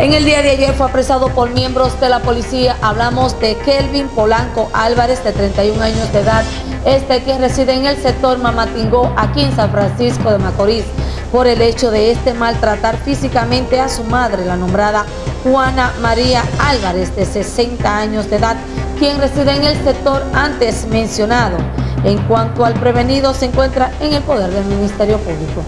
En el día de ayer fue apresado por miembros de la policía. Hablamos de Kelvin Polanco Álvarez, de 31 años de edad, este que reside en el sector Mamatingó, aquí en San Francisco de Macorís, por el hecho de este maltratar físicamente a su madre, la nombrada Juana María Álvarez, de 60 años de edad, quien reside en el sector antes mencionado. En cuanto al prevenido, se encuentra en el poder del Ministerio Público.